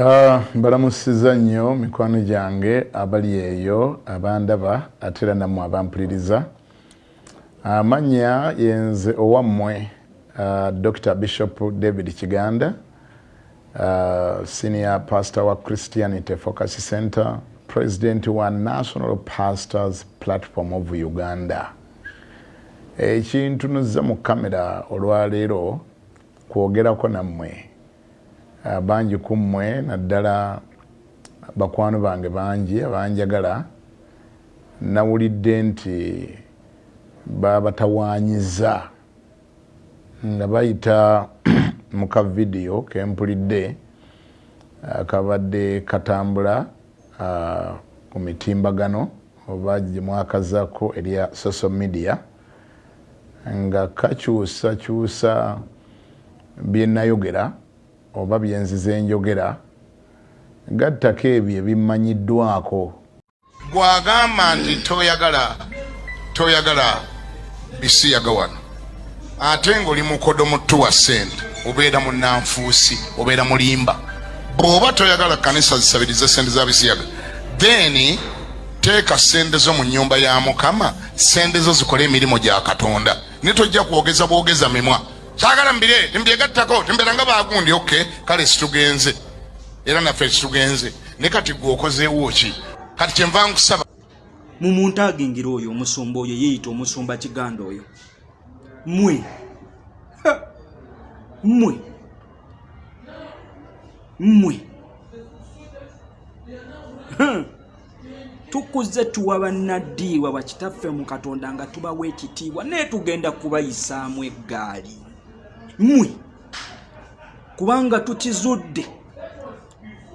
Uh, mbalamusiza nnyo mikwano gyange abali eyo abandaba ate era nammwe abampuliriza. Amannya uh, yenze owammwe uh, dr bishop david kiganda uh, senior pastor wa christianity focus center president wa national pastors platform of uganda. Ekintunuza mu kamera olwaleero kwogerako nammwe bangi ku mmwe naddala bakwano bange bangi abanjagala nawulidde nti babatawanyiza nga bayita mu kavidiyo kempulidde kabadde katambula ku mitimbagano oba gyemwakazako erya social media nga kakyusakyusa byenayogera oba byenziza enjogera gattako ebyo ebimanyiddwako gwagamba nti toyagala toyagala bisiyaga wano ate ngaoli mukodo mutu wa sente obeera munanfuusi obeera mulimba. Bw'oba toyagala kanisa zisabirize sente za bisiyaga then teeka sente zo mu nyumba ya mukama sente zo zikole emirimu gya katonda. Ne tojja kwogeza bwogeza mimwa kyagala mbire timbyegattako timbeeranga bagundi ok kale situgenze. Era naffe situgenze. Ne kati gwe okozeewo ki kati kyenva nkusaba. Mu muntu agengera oyo omusumba oyo yeeyita omusumba kiganda oyo. Mmwe. Mmwe. Mmwe. Tukuze tuwa bannaddiirwa bakitaffe mu katonda nga tubawa ekitiibwa naye tugenda kubayisaamu eggaali mmwe kubanga tukizudde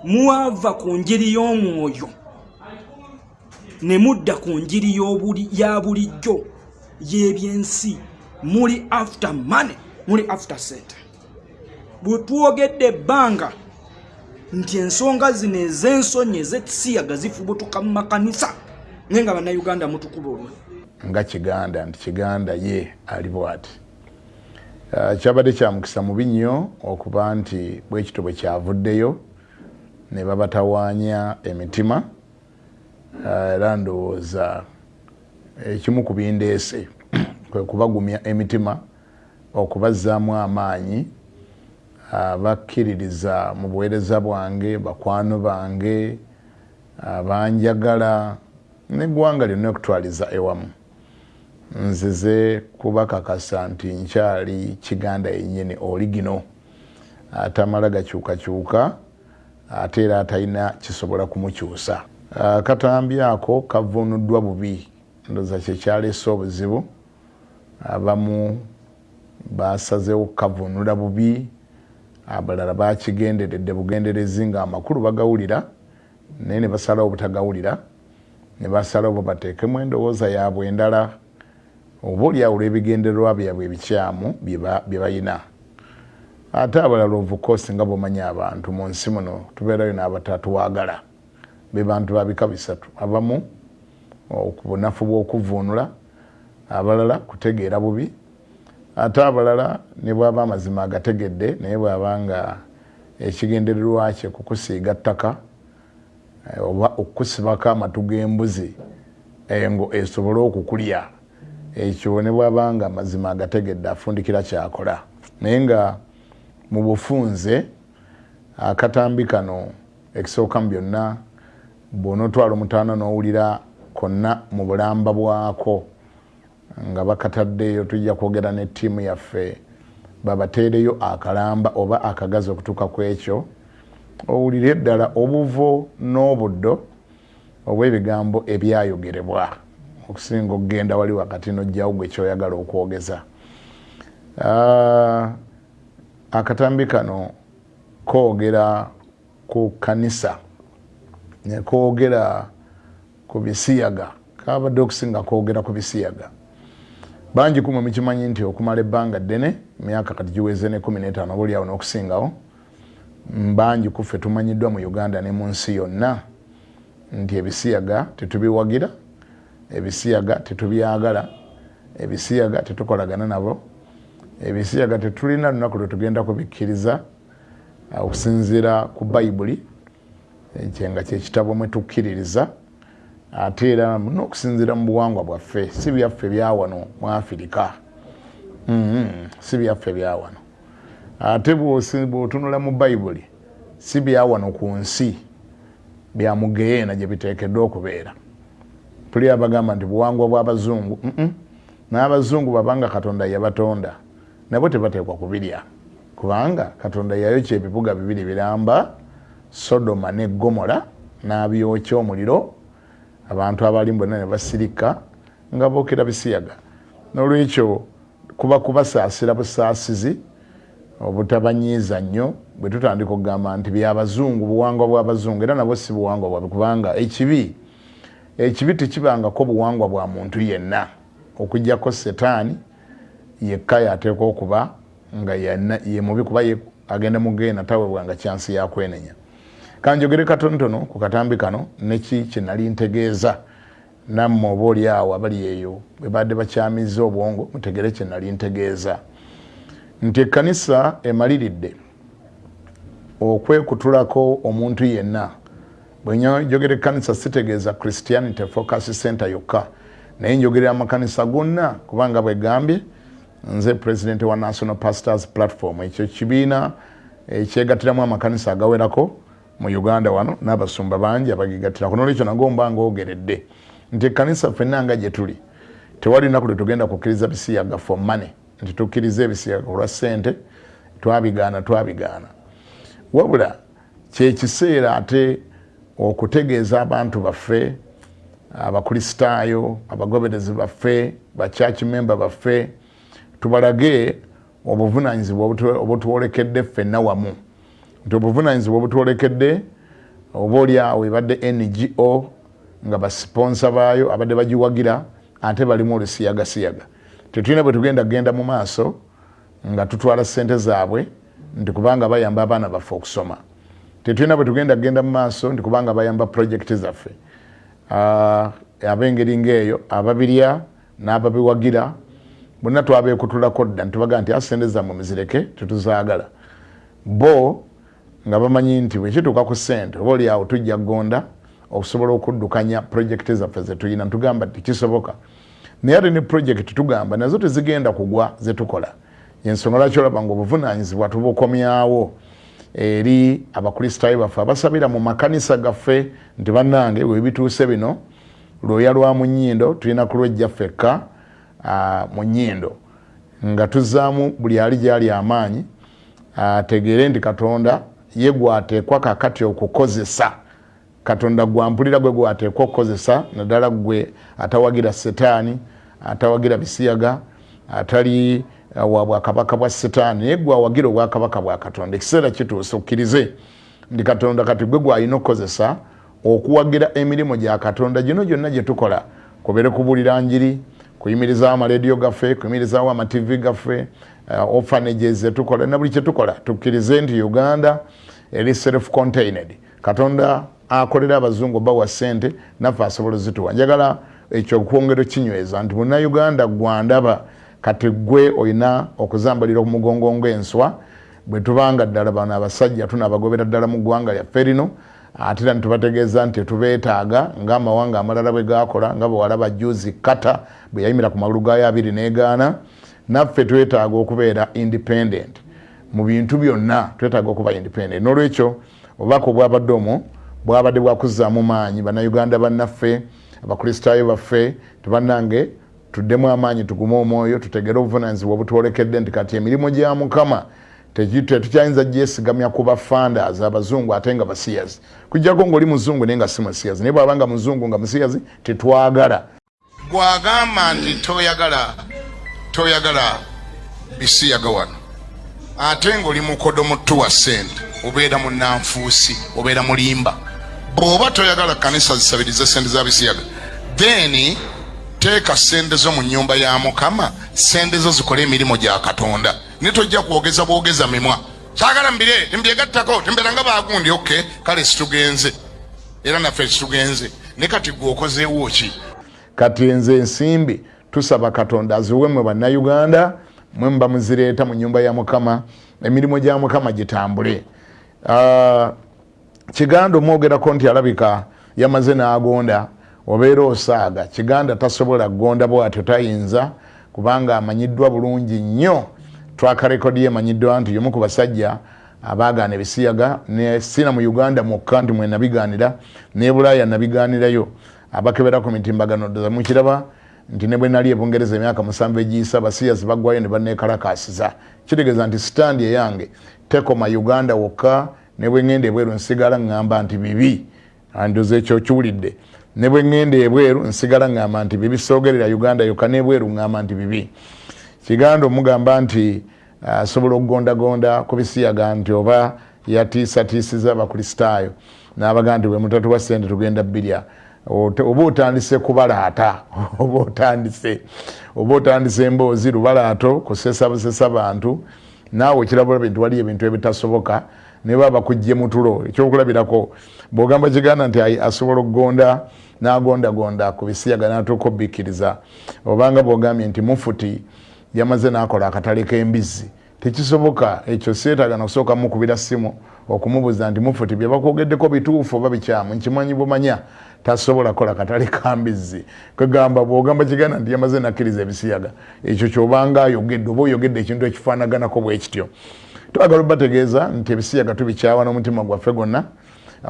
muwava ku njiri y'omwoyo ne mudda ku njiri ya bulijjo y'ebyensi. Muli after money muli after center bwe twogedde ebbanga nti ensonga zino ez'ensonyi ez'ekisiyaga zifubutuka mu makanisa naye nga bannayuganda mutukuba olwe nga kiganda nti kiganda ye ali bwati uh, kyabadde kyamukisa mubi nnyo okuba nti bwekito bwe kyavuddeyo ne babatawaanya emitima uh, era ndowooza ekimu ku bindeese kwe kubagumya emitima okubazzaamu amaanyi abakkiririza mu buweereza bwange bakwano bange abanjagala neggwanga lyonna okutwaliza ewamu nzize kubakakasa nti nkyali kiganda yennyini oli gino atamala gakyukakyuka ate era atalina kisobola kumukyusa. Katambi ako kavunuddwa bubi. Ndoza kyekyaleese obuzibu. Abamu basazewo kukavunula bubi. Abalala bakigenderedde bugenderezi nga amakulu bagawulira naye ne basalawo butagawulira ne basalawo bateekemu endowooza yaabwe endala oba oliawo olw'ebigendererwa byabwe ebikyamu bye bayina. Ate abalala ovukosi nga bwomanyi abantu mu nsi muno tubeerayo n'abatatwagala be bantu babika bisatu abamu ku bunafu bw'okuvuunula abalala kutegeera bubi. Ate abalala ne bwaba amazima agategedde naye bwaba nga ekigendererwa kye kukusiiga ttaka oba okukusibako amatu g'embuzi engo esobole okukulya ekyo ne bwaba nga amazima agategedde afundikira kyakola. Naye nga mu bufunze akatambi kano ekisooka mu byonna bw'onootwala omutaana n'owulira konna mu bulamba bwako nga bakataddeyo tujja kwogera ne ttiimu yaffe babateereyo akalamba oba akagazi okutuuka ku ekyo owulire eddala obuvo n'obuddo obw'ebigambo ebyayogerebwa okusinga okugenda wali wakati nojjawo gwe kyoyagala okwogeza. Akatambi kano koogera ku kanisa nekoogera ku bisiyaga kabadde okusinga koogera ku bisiyaga. Bangi kumwe mukimanyi nti okumala ebbanga ddene emyaka kati giweze ne kumi n'etaano oba oliawo n'okusingawo bangi kuffe tumanyiddwa mu uganda ne mu nsi yonna nti ebisiyaga tetubiwagira ebisiyaga tetubyagala ebisiyaga tetukolagana nabo ebisiyaga tetulina lunaku lwe tugenda kubikkiriza okusinziira ku bayibuli kyenga kyekitabo mwetukkiririza ate era nokusinzira mu buwangwa bwaffe si byaffe byawano mu afirika mm-hmm. si byaffe byawano ate bwotunula mu bayibuli si byawano ku nsi byamugeyeena gye biteekeddwa okubeera tuli abagamba nti buwangwa bw'abazungu n'abazungu babanga katonda yabatonda. Nabo tebateekwa kubirya. Kubanga katonda yayokya ebibuga bibiri biramba sodoma ne gomola n'abyokya omuliro. Abantu abalimu bonna ne basirika nga bookera bisiyaga. Nolwekyo kuba kubasaasira busaasizi obutabanyiiza nnyo bwe tutandika okugamba nti byabazungu buwangwa bwabazungu era nabwo si buwangwa bwabwe. Kubanga ekibi ekibi tekibangako buwangwa bwa muntu yenna. Okugjako setaani yekka yateekwa okuba nga ye mubi kuba agenda mugenda tawebwanga kyansi yakwenenya kanjogere katonotono ku katambi kano neki kyenali ntegeeza. Namme oba oli awo abali eyo bwebadde bakyamiza obwongo mutegere kyenali ntegeeza. Nti ekkanisa emaliridde okwekutulako omuntu yenna bwenjogera ekkanisa sitegeeza christianity focus center yokka. Naye njogerera amakanisa gonna kubanga bwegambye nze president wa national pastors platform. Ekyo kibiina ekyegattiramu amakanisa agawerako mu uganda wano n'abasumba bangi abagigattirako nolwekyo nago mba ngaogeredde nti ekkanisa ffenna nga gye tuli tewali lunaku lwe tugenda kukkiriza bisiyaga for money. Nti tukkiriza ebisiyaga olwa ssente twabigaana twabigaana. Wabula kyekiseera ate okutegeeza abantu baffe abakristaayo abagoberezi baffe bachurch member baffe tubalage obuvunanyizibwa obutwolekedde ffenna wamu nti obuvunanyizibwa obutwolekedde oba oli awo ebadde ngo nga basponsa baayo abadde bagiwagira ate balimu olusiyagasiyaga tetulina bwe tugenda kgenda mu maaso nga tutwala sente zaabwe nti kubanga bayamba abaana baffe okusoma tetulina bwe tugenda kgenda mu maaso nti kubanga bayamba projekiti zaffe. Abengeri ngaeyo ababirya n'ababiwagira bonna twabekutulako dda nitubagaa nti asente zammwe muzireke tetuzaagala. Bo nga bamanyi nti bwekituuka ku sente oba oli awo tujja kugonda okusobola okuddukanya projekiti zaffe zetulina ntugamba tikisoboka naye ate ne projekiti tugamba nazo tezigenda kugwa zetukola ensonga lwaki olaba nga obuvunanyizibwa tubukomyawo eri abakristaayo baffe abasabira mu makanisa gaffe nti bannange webituuse bino lwoya lwa mu nyindo tulina kulwejja ffekka mu nyindo nga tuzaamu buli ali gyali amaanyi ategeere nti katonda ye gwateekwa kakati okukozesa. Katonda gwampulira gwe gwateekwa okukozesa naddala gwe atawagira setaani atawagira bisiyaga atali wa bwakabaka bwa setaani naye gwawagira obwakabaka bwa katonda. Ekiseera kituuse okkirize ndi katonda kati gwe gwalina okukozesa okuwagira emirimu gya katonda gino gyonna gye tukola. Kubeere kubuulira njiri kuyimirizawo amarediyo gaffe kuyimirizawo amativi gaffe uh, orphanages zetukola na buli kyetukola tukkirize nti uganda eri self contained katonda akolera abazungu bawa sente naffe asobola zituwa njagala ekyo okwongero kinyweza nti munauganda gwandaba kati gwe olina okuzambalira omugongo ngaenswa bwe tubanga ddala bano abasajja tunaabagobera ddala mu ggwanga lyaffe rino ate era nitubategeeza nti tetubeetaaga ngaamawanga amalala bwe gakola nga bwewalaba juzi kata bwe yayimira ku magulu gayo abiri negaana naffe twetaaga okubeera independent. Mu bintu byonna twetaaga okuba independent. Nolwekyo obubaka obwabadde omwo bwabadde bwakuzaamu maanyi bannayuganda bannaffe abakristaayo baffe tebannange tuddemu amaanyi tugume omwoyo tutegere obuvunanyizibwa obutwolekedde nti kati emirimu gya mukama tetukyayinza gyesigamya ku bafandas abazungu ate nga basiyazi kujjako ngaoli muzungu naye nga si musiyazi naye bwabanga muzungu nga musiyazi tetwagala. Bwagamba nti toyagala toyagala bisiyaga wano. Ate ngaoli mukodo mutuwa sente obeera munanfuusi obeera mulimba. Bw'oba toyagala kanisa zisabirize sente za bisiyaga. Then teeka sente zo mu nyumba ya mukama sente zo zikole emirimu gya katonda. Ne tojja kwogeza bwogeza mimwa. Saagala mbire timbyegattako timbeera nga bagundi oke kale situgenze. Era naffe situgenze. Ne kati gwe okozeewo ki kati nze ensimbi tusaba katonda aziwe mwe bannayuganda mwe muba muzireeta mu nyumba ya mukama emirimu gya mukama gitambule. Uh, kiganda omwogerako nti alabika yamaze n'agonda obeera osaaga. Kiganda tasobola kugonda bwatyo tayinza kubanga amanyiddwa bulungi nnyo. Twakarekodi yemanyiddwa nti yomu ku basajja abaagaana ebisiyaga sina mu uganda mwokka nti mwenabigaanira ne bulaaya nabigaanirayo. Abakebera ku mitimbagano ddoza mukiraba nti ne bwe nali ebungereza emyaka musanvu egiyisa abasiyazi baggwayo ne banekalakasiza kitegeeza nti sitandi eyange tekoma uganda wokka ne bwe ŋŋenda ebweru nsigala ŋŋamba nti bibi. Andoza ekyo kiwulidde ne bwe ŋŋenda ebweru nsigala ŋŋamba nti bibi soogerera uganda yokka n'ebweru ŋŋamba nti bibi. Kiganda omugamba nti asobola okugondagonda ku bisiyaga nti oba yatiisatiisiza abakristaayo n'abagaa nti bwe mutatuwa sente tugenda bbirya. Oba otandise kubalaata oba otandise oba otandise emboozi lubalaato kusesa busesa bantu. Naawe okirabula bintu waliyo ebintu ebitasoboka neba bakujje mutulo ekyokulabirako bwogamba kiganda nti asobola okugonda nagondagonda ku bisiyaga natuuka obikkiriza obanga bwogambye nti mufuti yamaze nakola akatale k'embizzi. Tekisoboka ekyo seetaga nakusooka mukubira simu okumubuuza nti mufuti byebakwogeddeko bituufu oba bikyamu? Nkimanyi bumanya tasobola kola katale kambizzi kwegamba bwogamba kiganda nti yamaze nakkiriza ebisiyaga ekyo kyobanga ayogedde oba oyogedde ekintu ekifaanaganako bwekityo twagala obategeeza nti ebisiyaga tubikyawa n'omutima gwaffe gwonna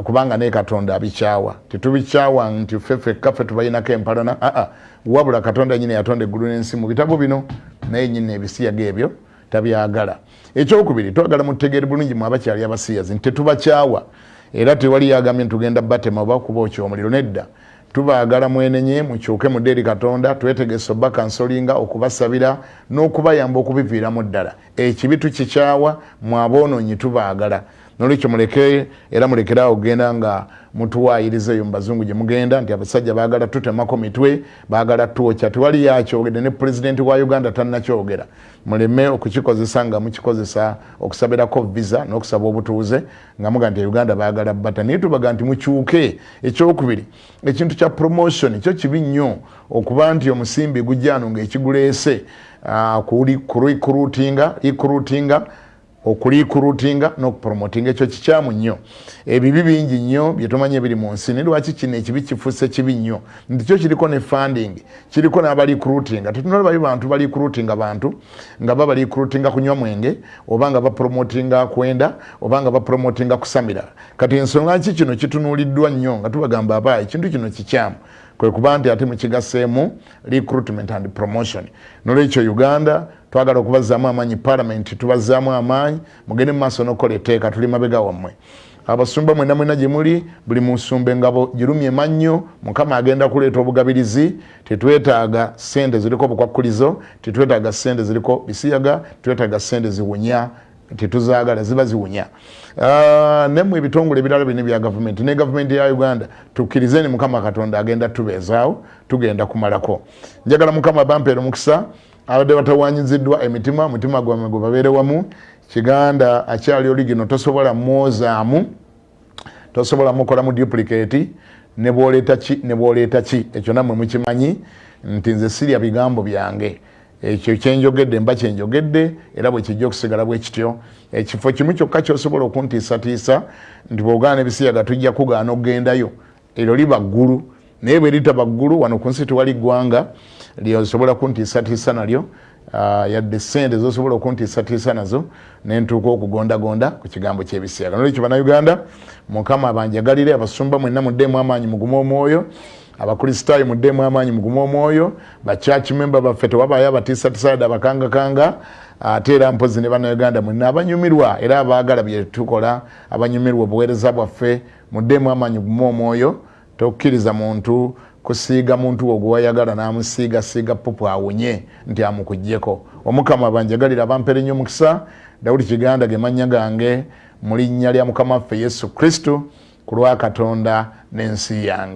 kubanga naye katonda abikyawa. Tetubikyawa nti ffeffe kaffe tubalinako empalana. Aa wabula katonda nyini yatonda eggulu n'ensi mu bitabo bino naye nyini ebisiyaga ebyo tabyagala. Ekyokubiri twagala mutegeere bulungi mwabakyali abasiyazi nti tetubakyawa. Era tewali yagambye ntugenda batema oba kuba okyomuliro nedda tubaagala mwenenye mukyuke mudde eri katonda twetegese obakansolinga okubasabira n'okubayamba okubiviiramu ddala. Ekibi tukikyawa mwaboononyi tubaagala nolwekyo muleke era mulekerawo okugenda nga mutuwayiriza eyo mubazungu gye mugenda nti abasajja baagala tutemako mitwe baagala twokya tewali yakyogedde ne pulezidenti wa uganda tannakyogera. Muleme okukikozesa nga mukikozesa okusabirako visa n'okusaba obutuuze nga muga nti uganda baagala bata. Naye tubaga nti mukyuke ekyokubiri ekintu kya promotion kyo kibi nnyo okuba nti omusimbi gujjano ngaekiguleese uh, kurikurutinga ikurutinga okulikurutinga n'okupromotinga ekyo kikyamu nnyo. Ebibi bingi nnyo byetumanyi ebiri mu nsi nilwaki kino ekibi kifuuse kibi nnyo? Nti kyo kiriko ne funding kiriko n'abalikurutinga tetunalabayo bantu balikurutinga bantu nga ba balikurutinga kunywa mwenge oba nga bapromotinga kwenda oba nga bapromotinga kusamira. Kati ensonga ki kino kitunuuliddwa nnyo nga tubagamba aba ekintu kino kikyamu kwe kuba nti ate mukigaseemu recruitment and promotion. Nolwekyo uganda twagala okubazaamu amaanyi palamenti tubazaamu amaanyi mugende mu maaso n'okukola etteeka tuli mabega wammwe. Abasumba mwena mwena gye muli buli musumba engabo girumye mannyo mukama agenda kuleeta obugabirizi tetwetaaga sente ziriko obukwakulizo tetwetaaga sente ziriko bisiyaga tetwetaaga sente ziwunya tetuzaagala ziba ziwunya. Uh, nemu ebitongole ebirala bino bya gavumenti ne gavumenti ya uganda tukkirizeni mukama katonda agenda tubeezaawo tugenda kumalako. Njagala mukama bampeera omukisa abadde batawanyiziddwa emitima mutima gwamwe gwe babeere wamu. Kiganda akyali oli gino tosobola mwozaamu tosobola mukola mu duplicate ne bwoleeta ki ne bwoleeta ki? Ekyo nammwe mukimanyi nti nze sirya bigambo byange ekyo kyenjogedde mba kyenjogedde era bwe kijja okusigala bwe kityo. Ekifo kimu kyokka kyosobola okuntiisatiisa nti bwogaana ebisiyaga tujja kugaana okugendayo eryo liba ggulu. Naye bwe litaba ggulu wano ku nsi tewali ggwanga lyosobola kuntiisatiisa nalyo. Uh, yadde sente zosobola okuntiisatiisa nazo nentuuka okugondagonda ku kigambo kyebisiyaga. Nolwekyo bannayuganda mukama abanjagalire abasumba mwenna muddemu amaanyi mugume omwoyo abakristaayo muddemu amaanyi mugume omwoyo bachachi memba baffe tewabayo abatiisatiisayada abakangakanga ate era mpozi ne bannayuganda mwenna abanyumirwa era abaagala byetukola abanyumirwa obuweereza bwaffe muddemu amaanyi mugume omwoyo tokkiriza muntu kusiiga muntu wo gwewayagala n'amusiigasiiga pupu awunye nti amukugjeko omukama banjagalira abampere nnyo omukisa dawudi kiganda ge mannya gange mu linnya lya mukama waffe yesu kristo ku lwa katonda n'ensi yange